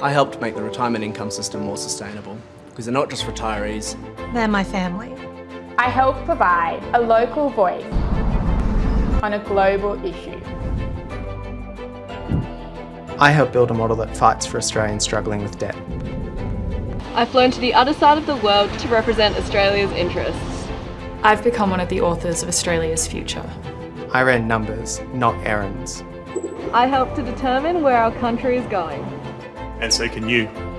I helped make the retirement income system more sustainable because they're not just retirees. They're my family. I help provide a local voice on a global issue. I help build a model that fights for Australians struggling with debt. I've flown to the other side of the world to represent Australia's interests. I've become one of the authors of Australia's future. I ran numbers, not errands. I help to determine where our country is going. And so can you.